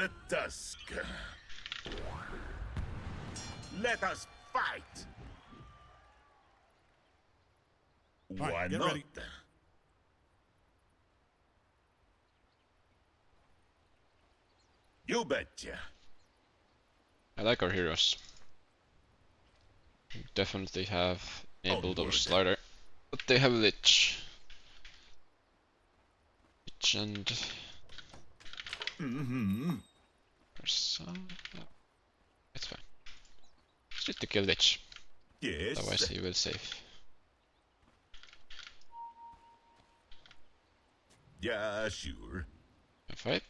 the tusk. Let us fight. right, Why not? ready. You betcha. I like our heroes. We Definitely have enabled oh, our slider. But they have Lich. Lich and mm-hmm. Mm-hmm. It's fine. Just need to kill Lich. Yes. Otherwise he will save. Yeah, sure. Can fight.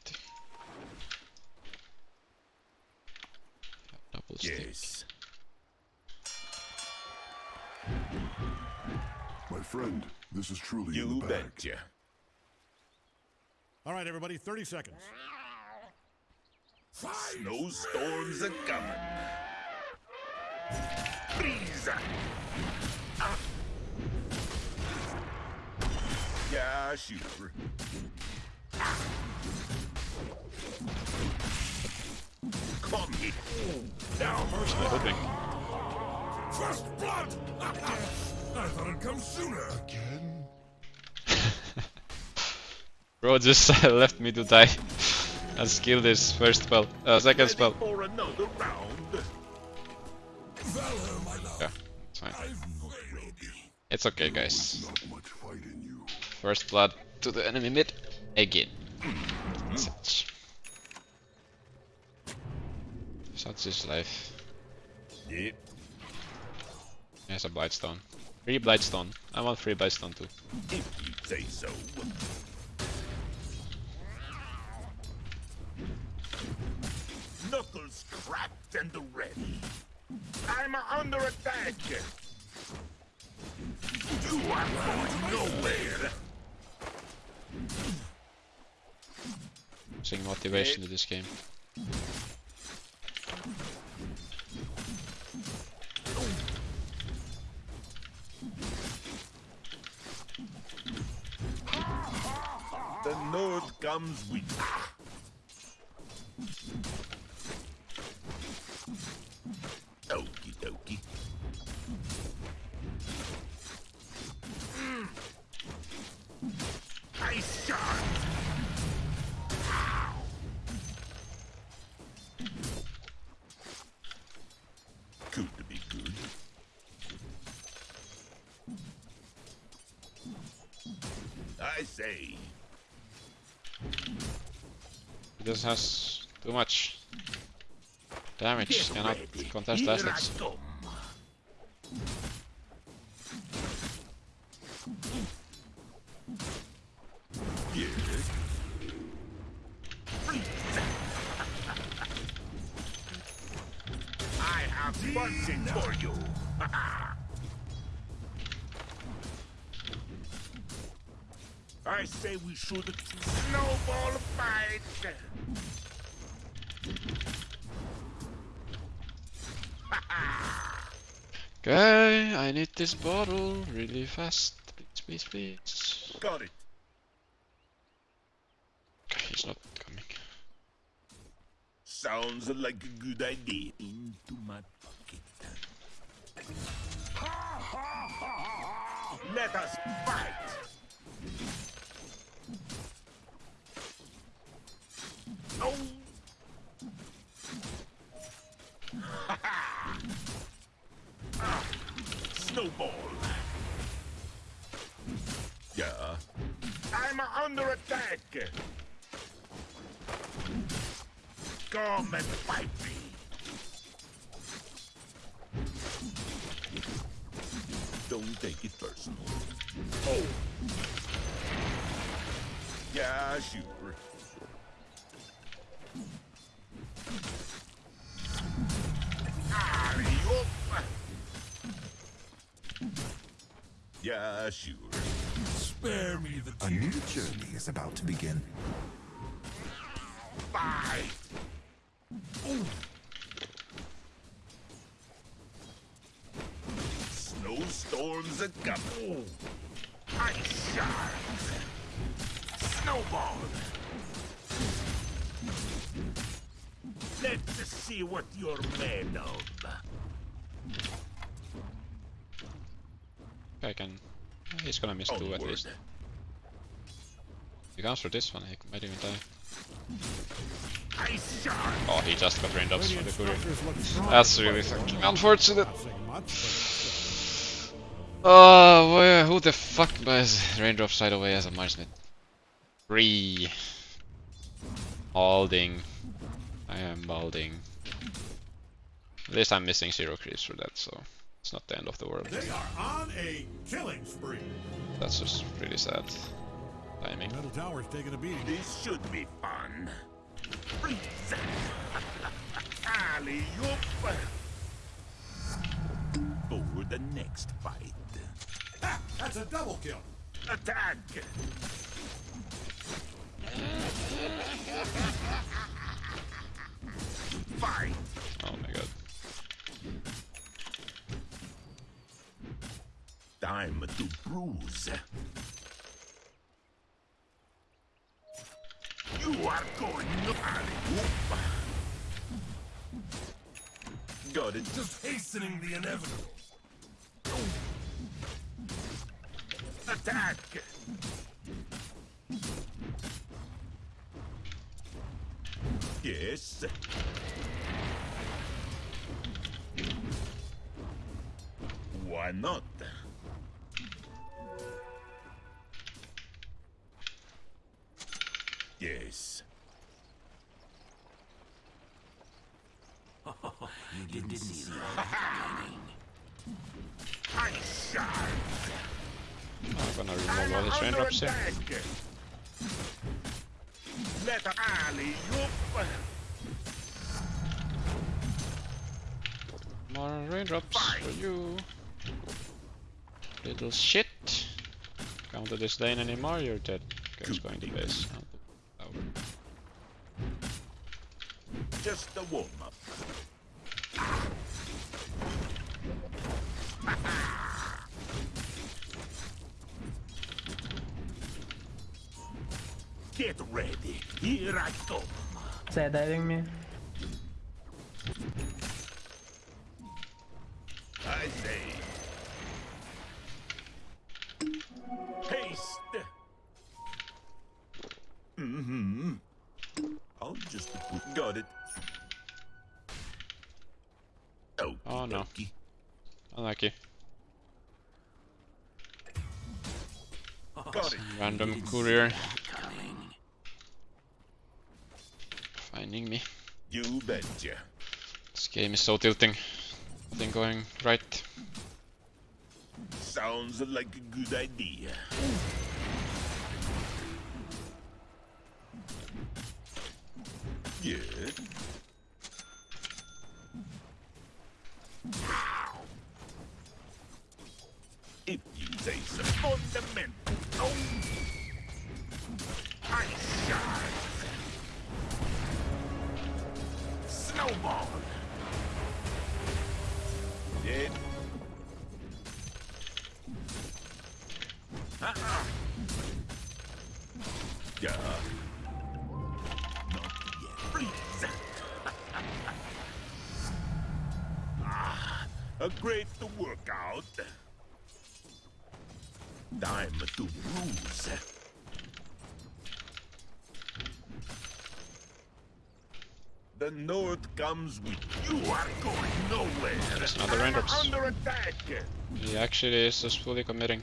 Double stick. Yes. My friend, this is truly in You the bag. betcha. All right, everybody, 30 seconds. Snowstorms are coming. Freeze! Ah. Yeah, sure. Come here. Now, first Hoping. First blood! I thought it'd come sooner. Again? Bro just left me to die. Let's kill this first spell. Uh, second spell. for another round. Valor, my love. Yeah, it's fine. I'm not ready. It's okay, guys. Not much fight in you. First blood to the enemy mid again. Such. Such is life. Yep. He has a Blightstone. Free Blightstone. I want free Blightstone too. If you say so. Knuckles cracked and ready. I'm under attack. You are going nowhere. Seeing motivation to this game. The North comes with. Say. He just has too much damage. Cannot contest Here we should snowball fight. Okay, I need this bottle really fast. Please, please, please. Got it. Okay, he's not coming. Sounds like a good idea. Into my pocket. Let us fight. Oh. Ah, Snowball. Yeah. I'm under attack. Come and fight me. Don't take it personal. Oh. Yeah, sure. Yeah, sure. Spare me the A new journey is about to begin. Fight! Ooh. Snowstorms are coming. Ice shards. Snowball. Let's see what you're made of. I can. He's gonna miss two at least. If he comes for this one, he might even die. Oh, he just got raindrops from the courier. Structures look strong, That's really fucking unfortunate. saying much, but still. Oh, where, who the fuck buys raindrop side away as a Marsmith? Three. Balding. I am balding. At least I'm missing zero creeps for that, so it's not the end of the world. They are on a killing spree. That's just really sad timing. Middle tower's taking a beating. This should be fun. Freeze. Alley oop. For the next fight. Ha! That's a double kill. Attack. Fight. Oh my god. Time to bruise. You are going alley oop. Got it. Just hastening the inevitable. Attack! Yes. Why not? Remove all his raindrops here. Let alley. More raindrops for you. Little shit. Come to this lane anymore, you're dead. Guys going to base. Just a warm up. Get ready. Here I come. They're diving me. I say. Haste. Mm-hmm. I'll just got it. Oh, Oh, no. Unlucky. Got it. Random courier finding me. You betcha. This game is so tilting. Nothing going right. Sounds like a good idea. Yeah. A great workout. Time to bruise. The North comes with you. are going nowhere. There's another raindrops. Under attack. He actually is just fully committing.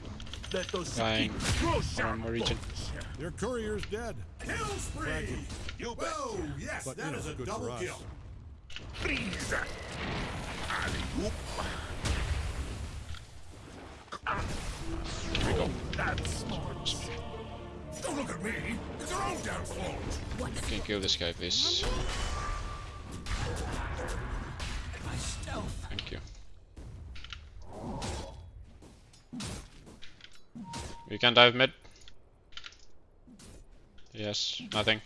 Let us Dying keep close from our region. punch. Their courier's dead. Kill spree! You bet. Whoa, yes, But, that you know, Oh, is a Oh, double kill. kill. Freeze! Alley-oop. Here we go. That's smart. Don't look at me. It's your own damn fault. You can kill this guy, please. Thank you. We can dive mid. Yes, nothing.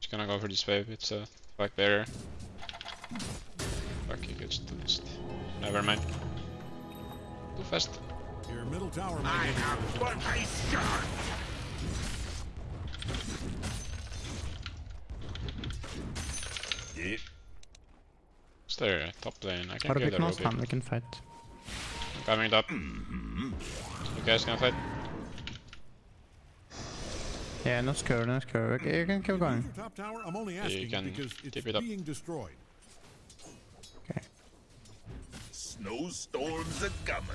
Just gonna go for this wave, it's a back barrier. Fuck, he gets too fast. Never mind. Too fast. Your middle tower I may be have one ice shard. Yeah. Is there a top lane? I can Or a give bit the more Rubik. stun, we can fight. Coming up. Mm-hmm. You guys can fight? Yeah, no scare, no scare. Okay, you can keep going. Your top tower? I'm only asking can because it's tip it up. being destroyed. Okay. Snowstorms are coming.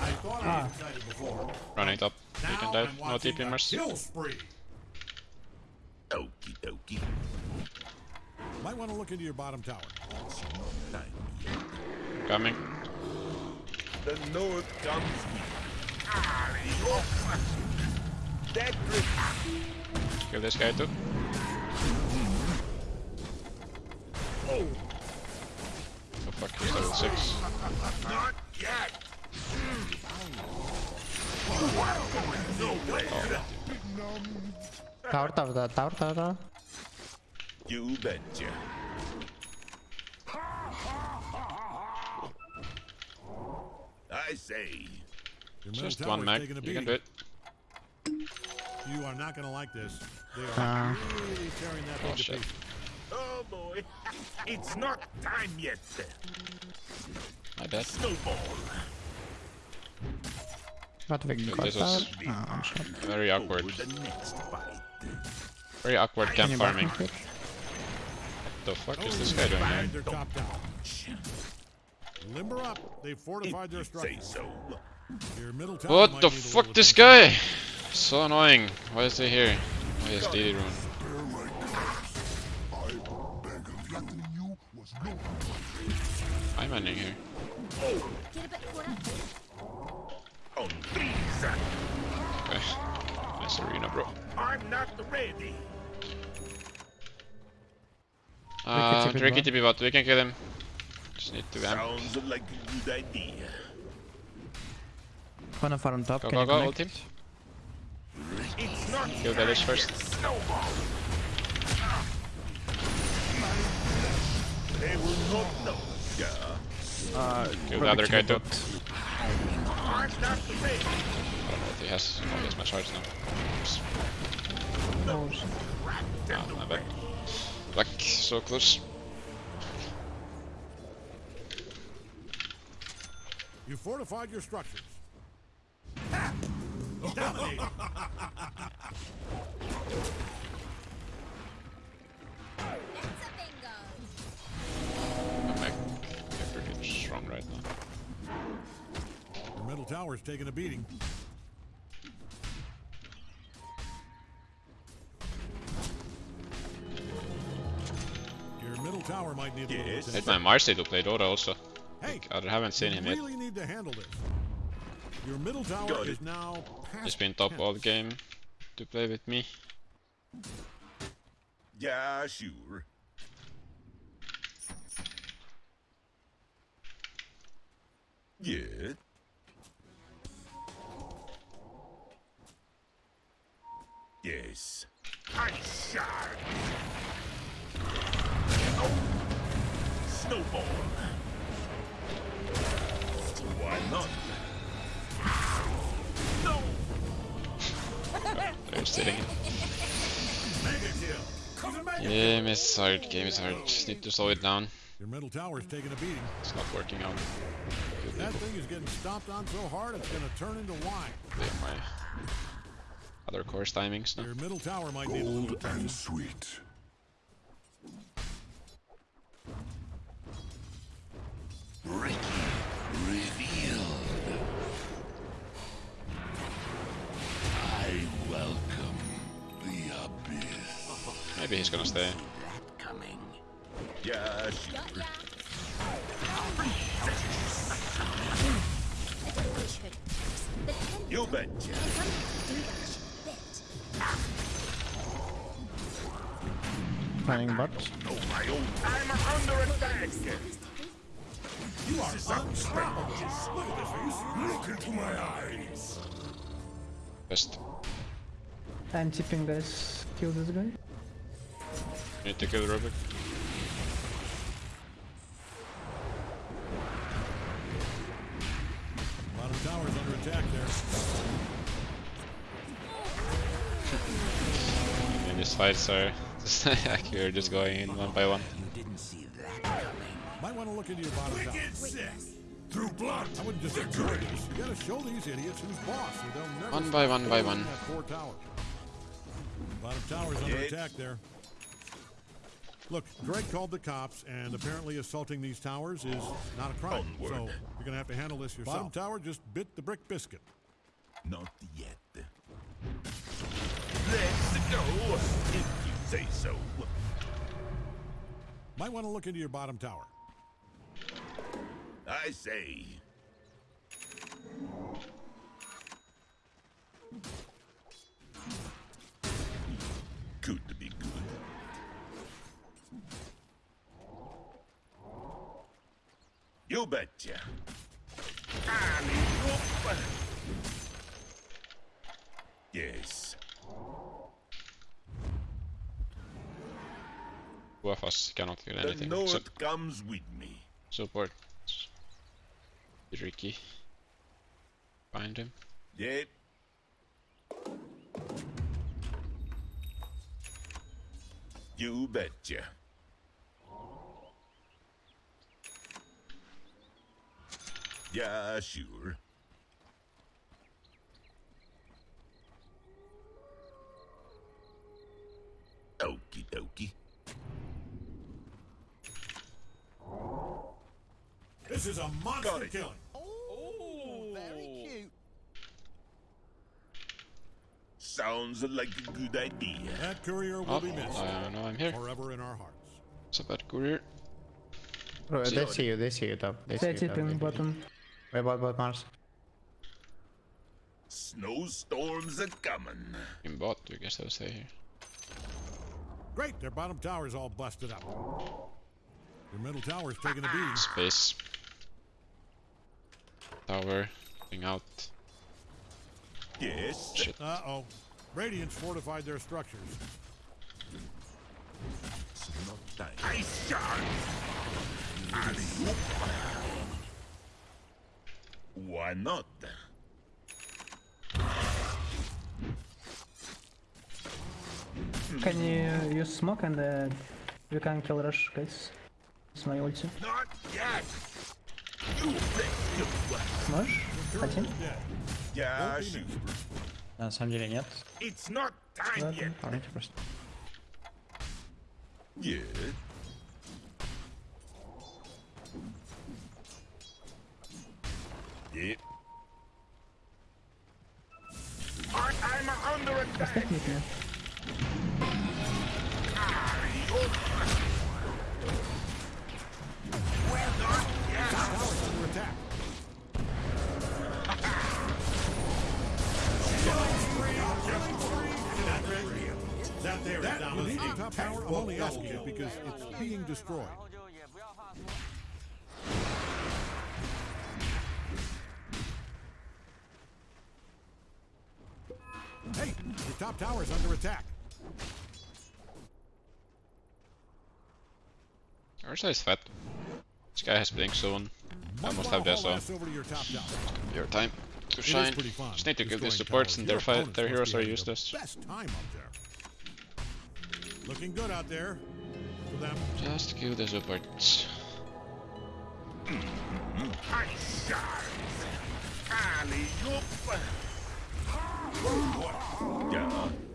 I thought I had before. Running top. You can dive. No TP a Mars. kill spree. Okie dokie. Might want to look into your bottom tower. Coming. The north comes That ah, Kill this guy too. Oh, The fuck, he's level 6. not yet. Tower, tower, tower, tower, tower, tower. You betcha. I say, Just one mag. taking a You can beating. do it. You are not going to like this. They are Uh, really tearing that thing Oh, to pieces. Oh boy, it's not time yet. My bad. Snowball. but we got this tower. is- Oh. Very awkward. The next fight. Very awkward Can camp you back me farming. quick? The fuck is oh, this guy doing here? Top tower. Limber up. They've fortified their If say structure. so. Your What the fuck, this guy? So annoying. Why is he here? Oh, he has DD rune. I'm ending here. On threes. Okay. Nice arena, bro. I'm not ready. Uh, TP Tricky bot. TP bot, we can kill him. Just need to amp. Sounds like a good idea. Wanna farm top? Go, Can go, you go, connect? ult him. It's not Kill Village first. snowball. They will not know. Yeah. Kill the other guy too. I'm not ready. Don't know if he has. Oh, he has my shards now. Oops. Oh, shit. Ah, my bad. Black, so close. You fortified your structures. Ha! strong right now. Your middle tower's taking a beating. Your middle tower might need a little attention. Hit my Marcy to play Dota also. Hey, I haven't seen you him yet. really need to handle this. Your middle tower Got is it. now past He's been top 10. all game to play with me. Yeah, sure. Yeah. Yes. Ice shard. Oh. Snowball. Why not? No. They're sitting. Mega kill. He's a mega Game is hard, game is hard. Just need to slow it down. Your middle tower's taking a beating. It's not working out. That thing is getting stomped on so hard it's gonna turn into wine. Play my other course timings now. Your middle tower might need a little Old attention. and sweet. Revealed. I welcome the abyss. Maybe he's gonna stay. Yeah, sure. You betcha. Planning old. I'm under attack. You are unstoppable. Look at this face. Look into my eyes. Best. I'm tipping guys. Kill this guy. Need to kill Rubik. Bottom tower's under attack there. these fights are just like you're just going in one by one. Might want to look into your bottom tower. Wicked sick. Through blood. I wouldn't just ignore. You gotta show these idiots who's boss, or they'll never One by one by one. That poor tower. Bottom tower's under attack there. Look, Greg called the cops, and apparently assaulting these towers is not a crime. So you're gonna have to handle this yourself. Bottom tower just bit the brick biscuit. Not yet. Let's go, if you say so. Might want to look into your bottom tower. I say. You betcha. Yes. Two of us cannot The anything North except comes with me. support. Riki. Find him. Yep. You betcha. Yeah, sure. Okie dokie. This is a Got monster it. killing. Oh, oh. Sounds like a good idea. That courier will Oh, be missed I know I'm here. forever in our hearts. It's a bad courier. Bro, they see you, they see you top. They see you top. bottom. Wait, bot, bot, Mars. Snowstorms are coming. In bot, you guess they'll stay here. Great, their bottom tower's all busted up. Your middle tower's taking a beating. Space. Tower. Thing out. Yes. Shit. Uh-oh. Radiance fortified their structures. It's not time. Ice shards. Why not? Can you use smoke and uh, we can kill rush, guys? It's my ulti. Not yet. You bet you. Smash? Хотим? Yeah, sure. На самом деле нет. It's not time Ладно. yet. Помните просто. Yeah. Yeah. I'm under attack. Well Under attack. That there is dominating. power tower, only asking it because it's being destroyed. Top tower's under attack. Our size fat. This guy has blink soon. I must have this haul so ass over to your top tower. your time to shine. Just need to kill destroying these supports and their fight their heroes are useless. Best time up there. Looking good out there for them. Just kill the supports. Hmm. Ice shards. Alley-oop. Yeah.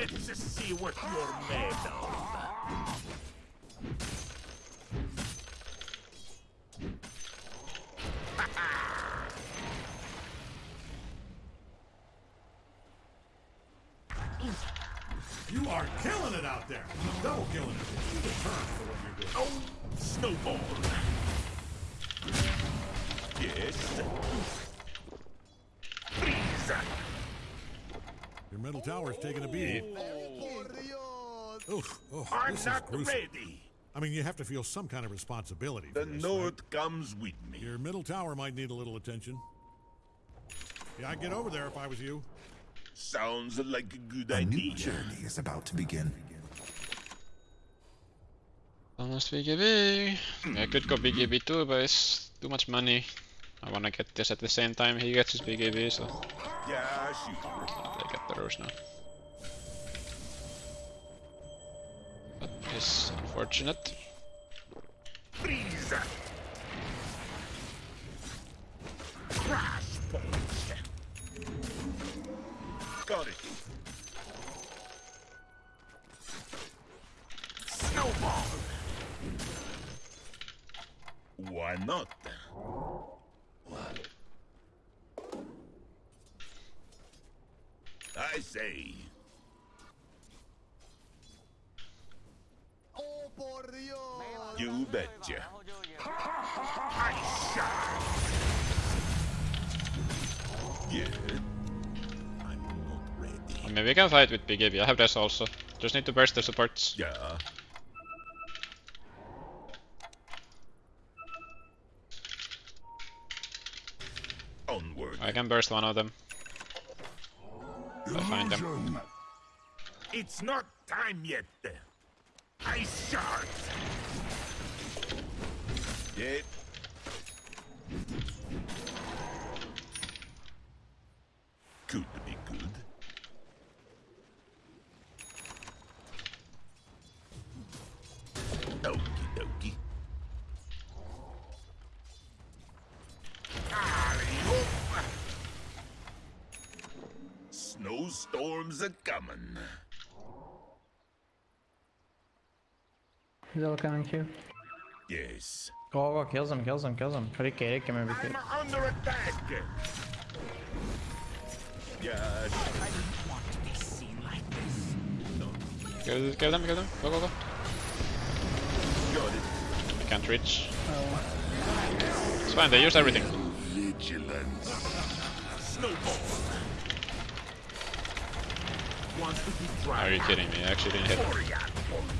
Let's see what you're made of. Freeze. Your middle tower's taking a beating. Oh, oof, oh, I'm not gruesome. ready. I mean, you have to feel some kind of responsibility The this, right? note comes with me. Your middle tower might need a little attention. Yeah, I'd get over there if I was you. Sounds like a good A new idea. journey is about to begin. Almost BKB. I could go BKB too, but it's too much money. I wanna get this at the same time he gets his BKB, so Yeah, sure. I get the rose now. That is unfortunate. Freeze! Crash point! Got it. Snowball! Why not? I say. You betcha. I. Yeah. I'm not ready. I mean, we can fight with BKB. I have this also. Just need to burst the supports. Yeah. Onward. I can burst one of them. I find them. It's not time yet. Ice shards. Yeah. Could be good. Okie dokie. Snowstorms are coming. Is all coming here. Yes. Go, go, kills him, kills him, kills him. Rekker ikke med I'm under attack. Yeah. Kill, kill them, kill them. Go, go, go. Got it. I can't reach. Oh, It's fine, they use everything. Vigilance. Snowball. Wants to be Are you kidding me? I actually didn't hit. Warrior punch.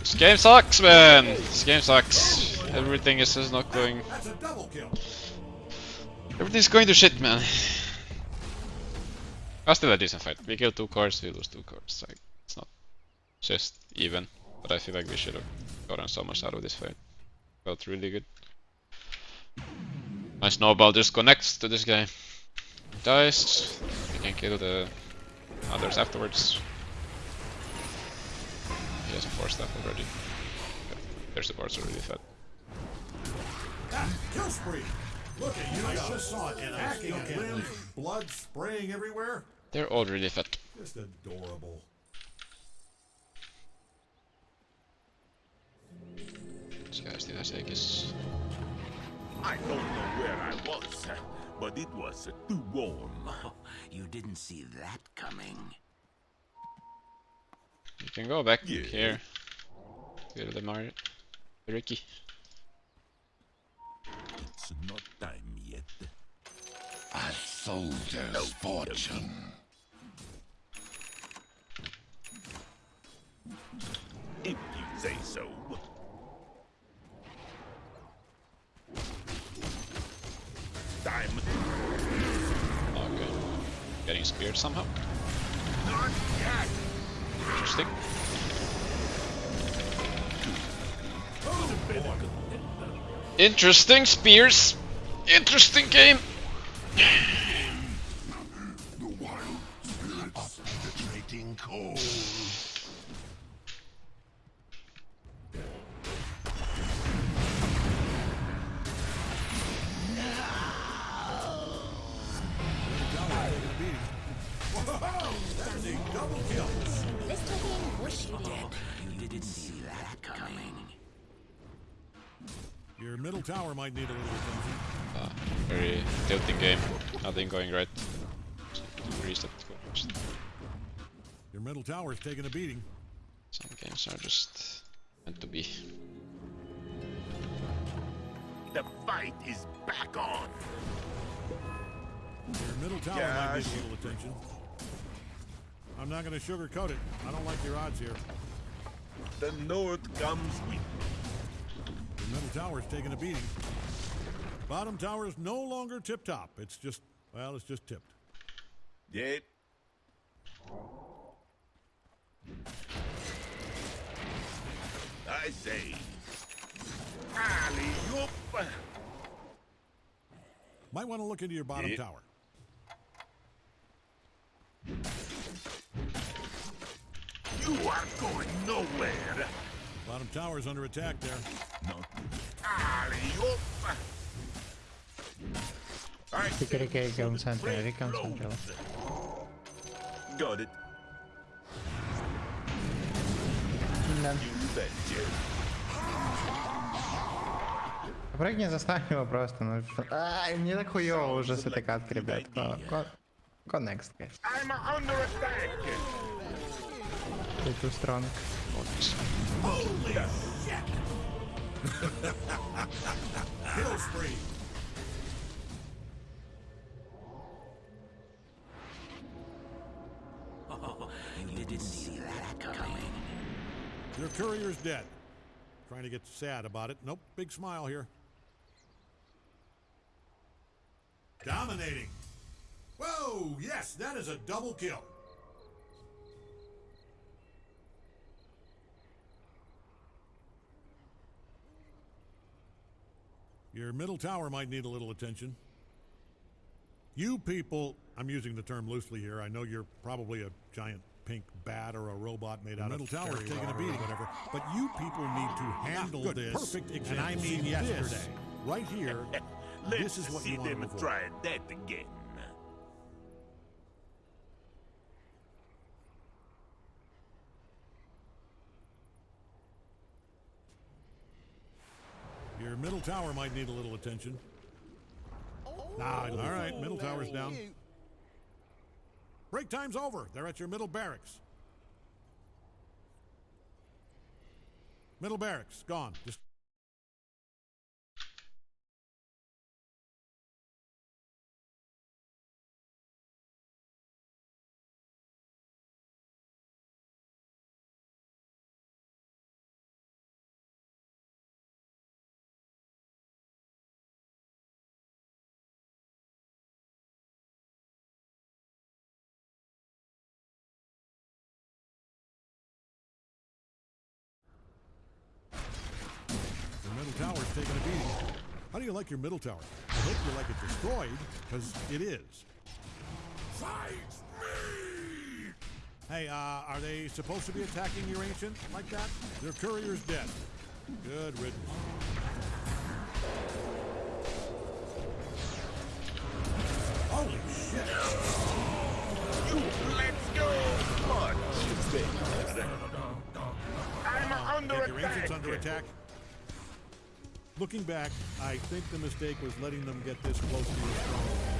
This game sucks, man! This game sucks. Everything is just not going... Everything's going to shit, man. I still a decent fight. We kill two cores, we lose two cores. Like, it's not just even. But I feel like we should have gotten so much out of this fight. Felt really good. My snowball just connects to this guy. Dies. We can kill the others afterwards. He has a Force Staff already. There's supports are already fed. Kill spree. Look at you. I just saw it in hacking at limbs, blood spraying everywhere. They're all really fed. Just adorable. This guy still has Aegis. I don't know where I was, but it was too warm. You didn't see that coming. You can go back Yeah. here. Kill the Mario. Riki. It's not time yet. A soldier's fortune. If you say so. Time. Oh, okay. Getting speared somehow. Not yet. Interesting. Interesting spears. Interesting game. Tower might need a little attention. Uh, very tilting game. Nothing going right. Reset. Your middle tower is taking a beating. Some games are just meant to be. The fight is back on. Your middle tower Yeah, might need a little attention. I'm not going to sugarcoat it. I don't like your odds here. The North comes with The middle tower's taking a beating. Bottom tower is no longer tip top. It's just, well, it's just tipped. Yep. I say. Might want to look into your bottom Yeah. tower. You are going nowhere. Bottom tower's under attack there. Not Si cree que, que un santo, dedica un santo. Got it. Да. Прыгни, заставь его просто. Ну, Ай, мне так хуёво уже с этой катки, ребят. Go, go next, guys. Ты too strong. Oh, Kill spree. Oh, You didn't see that coming. Your courier's dead. Trying to get sad about it. Nope, big smile here. Dominating. Whoa, yes, that is a double kill. Your middle tower might need a little attention. You people, I'm using the term loosely here. I know you're probably a giant pink bat or a robot made out middle of tower's fairy taking a water or beating, whatever. But you people need to ah, handle Good, this. perfect and. I mean yesterday. this, right here. Let's this is what see you want them to avoid. try that again. Your middle tower might need a little attention. Nah, all right, middle tower's oh, down. Break time's over. They're at your middle barracks. Middle barracks, gone. Just do you like your middle tower? I hope you like it destroyed, because it is. Fight me! Hey, uh, are they supposed to be attacking your ancient like that? Their courier's dead. Good riddance. Holy shit! You let's go. Better. I'm under Get your ancients under attack. Looking back, I think the mistake was letting them get this close to your stronghold.